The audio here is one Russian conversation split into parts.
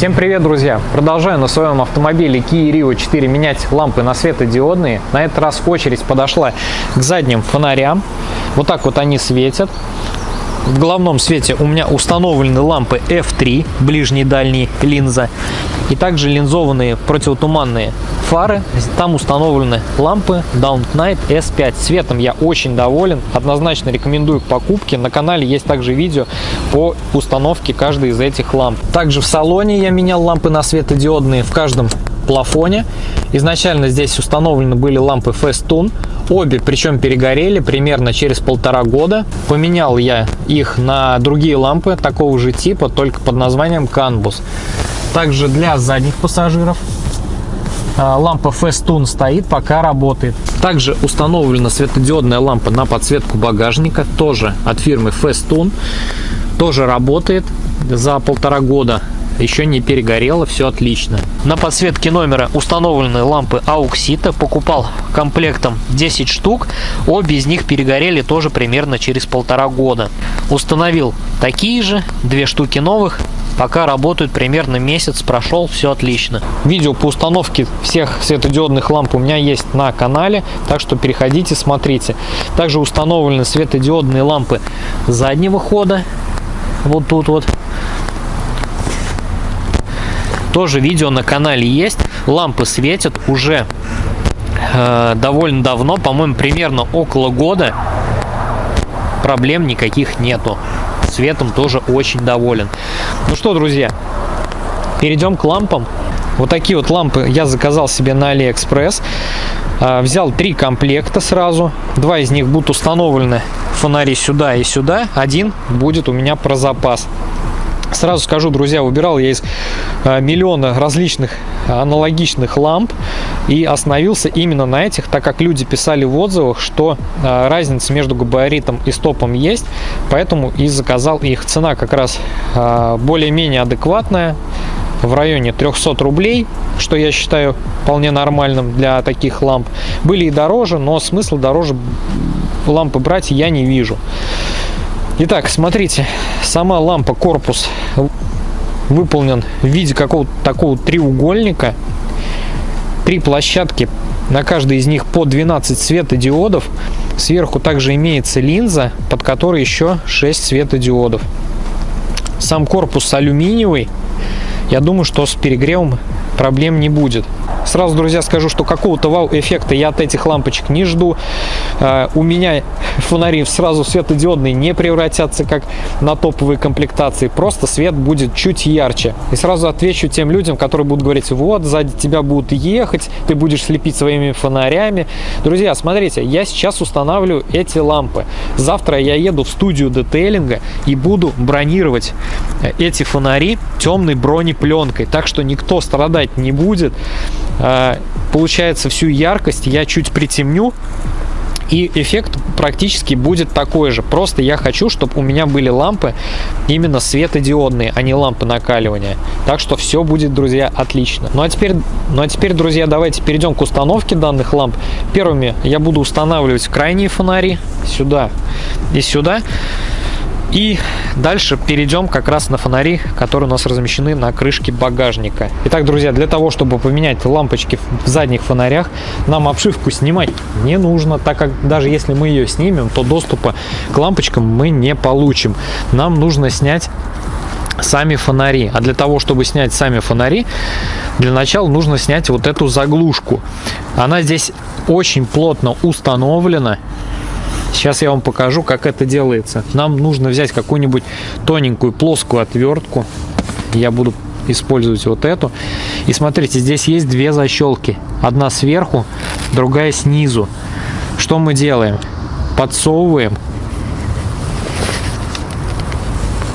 Всем привет, друзья! Продолжаю на своем автомобиле Kia Rio 4 менять лампы на светодиодные. На этот раз очередь подошла к задним фонарям. Вот так вот они светят. В головном свете у меня установлены лампы F3, ближний дальний линза, и также линзованные противотуманные фары. Там установлены лампы Down Night S5. Цветом я очень доволен, однозначно рекомендую к покупке. На канале есть также видео по установке каждой из этих ламп. Также в салоне я менял лампы на светодиодные в каждом плафоне. Изначально здесь установлены были лампы Festoon. Обе причем перегорели примерно через полтора года. Поменял я их на другие лампы такого же типа, только под названием Canbus. Также для задних пассажиров а, лампа Festoon стоит, пока работает. Также установлена светодиодная лампа на подсветку багажника, тоже от фирмы Festoon. Тоже работает за полтора года еще не перегорело, все отлично. На подсветке номера установлены лампы Auxita, покупал комплектом 10 штук, обе из них перегорели тоже примерно через полтора года. Установил такие же, две штуки новых, пока работают примерно месяц прошел все отлично видео по установке всех светодиодных ламп у меня есть на канале так что переходите смотрите также установлены светодиодные лампы заднего хода вот тут вот тоже видео на канале есть. Лампы светят уже э, довольно давно, по-моему, примерно около года. Проблем никаких нету. Светом тоже очень доволен. Ну что, друзья, перейдем к лампам. Вот такие вот лампы я заказал себе на Алиэкспресс. Э, взял три комплекта сразу. Два из них будут установлены фонари сюда и сюда. Один будет у меня про запас. Сразу скажу, друзья, выбирал я из а, миллиона различных аналогичных ламп и остановился именно на этих, так как люди писали в отзывах, что а, разница между габаритом и стопом есть, поэтому и заказал их. Цена как раз более-менее адекватная, в районе 300 рублей, что я считаю вполне нормальным для таких ламп. Были и дороже, но смысла дороже лампы брать я не вижу. Итак, смотрите, сама лампа, корпус выполнен в виде какого-то такого треугольника. Три площадки, на каждой из них по 12 светодиодов. Сверху также имеется линза, под которой еще 6 светодиодов. Сам корпус алюминиевый. Я думаю, что с перегревом проблем не будет. Сразу, друзья, скажу, что какого-то вау-эффекта я от этих лампочек не жду. А, у меня фонари сразу светодиодные не превратятся, как на топовые комплектации. Просто свет будет чуть ярче. И сразу отвечу тем людям, которые будут говорить, вот, сзади тебя будут ехать, ты будешь слепить своими фонарями. Друзья, смотрите, я сейчас устанавливаю эти лампы. Завтра я еду в студию детейлинга и буду бронировать э, эти фонари темной бронепленкой. Так что никто страдать не будет. А, получается, всю яркость я чуть притемню, и эффект практически будет такой же. Просто я хочу, чтобы у меня были лампы именно светодиодные, а не лампы накаливания. Так что все будет, друзья, отлично. Ну а теперь, ну а теперь, друзья, давайте перейдем к установке данных ламп. Первыми я буду устанавливать крайние фонари сюда и сюда. И дальше перейдем как раз на фонари, которые у нас размещены на крышке багажника. Итак, друзья, для того, чтобы поменять лампочки в задних фонарях, нам обшивку снимать не нужно, так как даже если мы ее снимем, то доступа к лампочкам мы не получим. Нам нужно снять сами фонари. А для того, чтобы снять сами фонари, для начала нужно снять вот эту заглушку. Она здесь очень плотно установлена. Сейчас я вам покажу, как это делается. Нам нужно взять какую-нибудь тоненькую плоскую отвертку. Я буду использовать вот эту. И смотрите, здесь есть две защелки. Одна сверху, другая снизу. Что мы делаем? Подсовываем.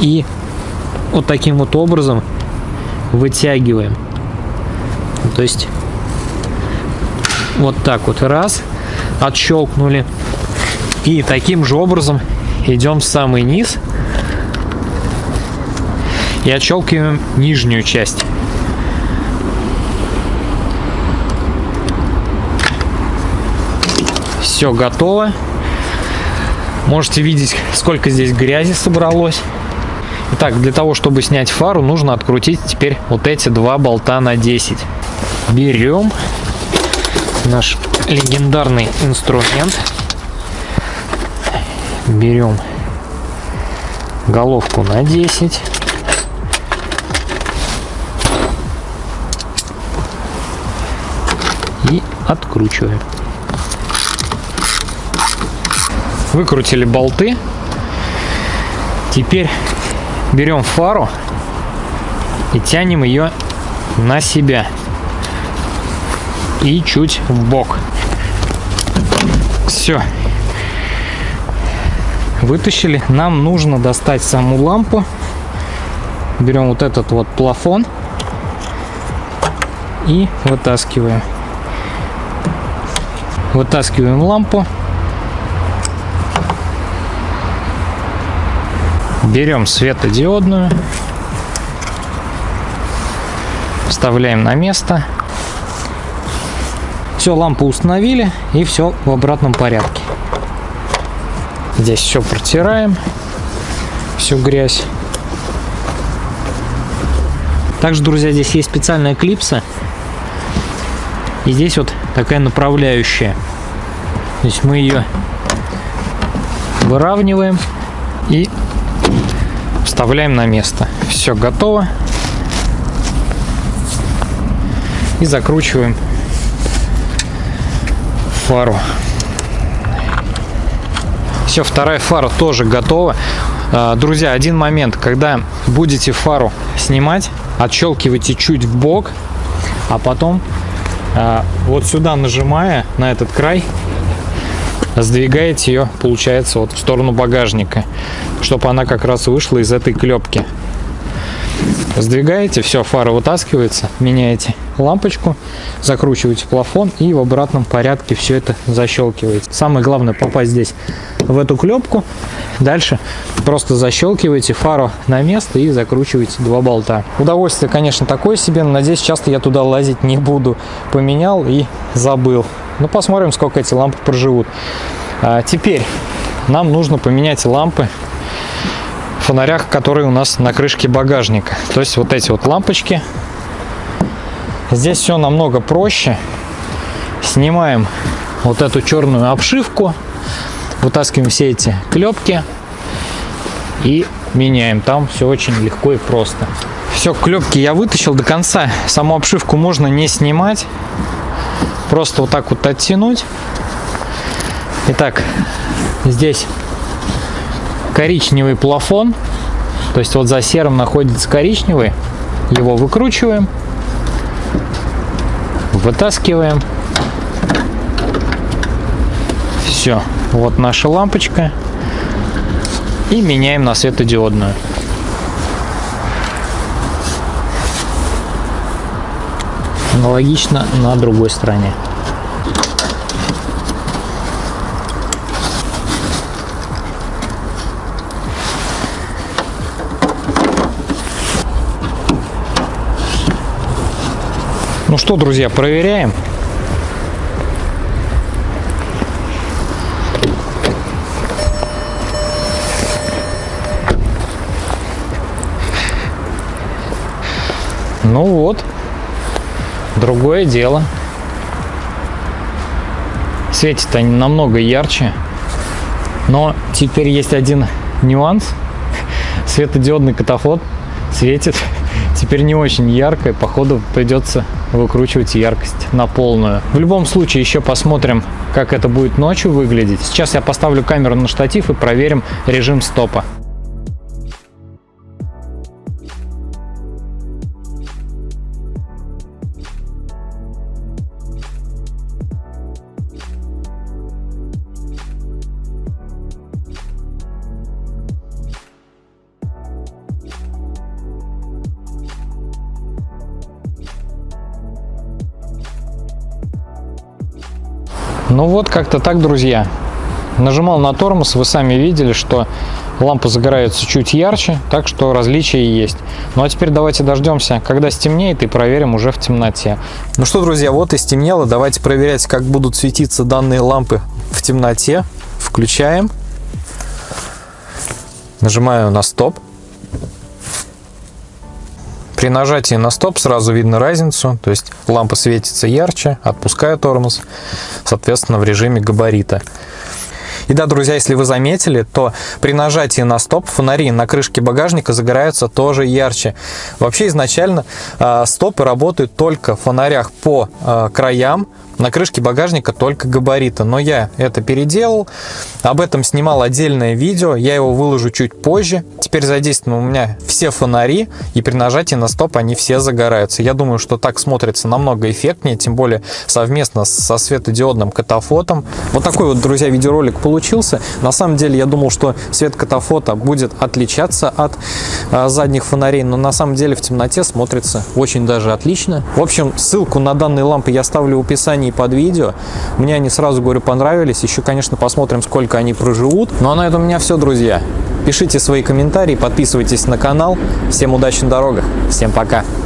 И вот таким вот образом вытягиваем. То есть вот так вот раз, отщелкнули. И таким же образом идем в самый низ и отщелкиваем нижнюю часть. Все готово. Можете видеть, сколько здесь грязи собралось. Итак, для того, чтобы снять фару, нужно открутить теперь вот эти два болта на 10. Берем наш легендарный инструмент. Берем головку на 10. И откручиваем. Выкрутили болты. Теперь берем фару и тянем ее на себя и чуть в бок. Все. Вытащили. Нам нужно достать саму лампу. Берем вот этот вот плафон и вытаскиваем. Вытаскиваем лампу. Берем светодиодную. Вставляем на место. Все, лампу установили и все в обратном порядке. Здесь все протираем, всю грязь. Также, друзья, здесь есть специальная клипса. И здесь вот такая направляющая. То есть мы ее выравниваем и вставляем на место. Все готово. И закручиваем фару. Все, вторая фара тоже готова. А, друзья, один момент, когда будете фару снимать, отщелкивайте чуть в бок, а потом а, вот сюда нажимая на этот край, сдвигаете ее, получается, вот в сторону багажника, чтобы она как раз вышла из этой клепки. Сдвигаете, все, фара вытаскивается, меняете лампочку, закручиваете плафон и в обратном порядке все это защелкиваете. Самое главное попасть здесь в эту клепку. Дальше просто защелкиваете фару на место и закручиваете два болта. Удовольствие, конечно, такое себе, но надеюсь, часто я туда лазить не буду. Поменял и забыл. Ну, посмотрим, сколько эти лампы проживут. А теперь нам нужно поменять лампы в фонарях, которые у нас на крышке багажника. То есть вот эти вот лампочки. Здесь все намного проще. Снимаем вот эту черную обшивку, вытаскиваем все эти клепки и меняем. Там все очень легко и просто. Все, клепки я вытащил до конца. Саму обшивку можно не снимать. Просто вот так вот оттянуть. Итак, здесь коричневый плафон. То есть вот за серым находится коричневый. Его выкручиваем. Вытаскиваем. Все. Вот наша лампочка. И меняем на светодиодную. Аналогично на другой стороне. Ну что, друзья, проверяем. Ну вот, другое дело. Светит они намного ярче. Но теперь есть один нюанс. Светодиодный катафот светит теперь не очень ярко. И походу придется выкручивать яркость на полную. В любом случае еще посмотрим, как это будет ночью выглядеть. Сейчас я поставлю камеру на штатив и проверим режим стопа. Ну вот, как-то так, друзья. Нажимал на тормоз, вы сами видели, что лампа загорается чуть ярче, так что различия есть. Ну а теперь давайте дождемся, когда стемнеет, и проверим уже в темноте. Ну что, друзья, вот и стемнело. Давайте проверять, как будут светиться данные лампы в темноте. Включаем. Нажимаю на стоп. При нажатии на стоп сразу видно разницу, то есть лампа светится ярче, отпускаю тормоз, соответственно, в режиме габарита. И да, друзья, если вы заметили, то при нажатии на стоп фонари на крышке багажника загораются тоже ярче. Вообще изначально э, стопы работают только в фонарях по э, краям, на крышке багажника только габариты, но я это переделал. Об этом снимал отдельное видео, я его выложу чуть позже. Теперь задействованы у меня все фонари, и при нажатии на стоп они все загораются. Я думаю, что так смотрится намного эффектнее, тем более совместно со светодиодным катафотом. Вот такой вот, друзья, видеоролик получился. На самом деле я думал, что свет катафота будет отличаться от а, задних фонарей, но на самом деле в темноте смотрится очень даже отлично. В общем, ссылку на данные лампы я ставлю в описании описании под видео. Мне они сразу, говорю, понравились. Еще, конечно, посмотрим, сколько они проживут. Ну а на этом у меня все, друзья. Пишите свои комментарии, подписывайтесь на канал. Всем удачи на дорогах. Всем пока.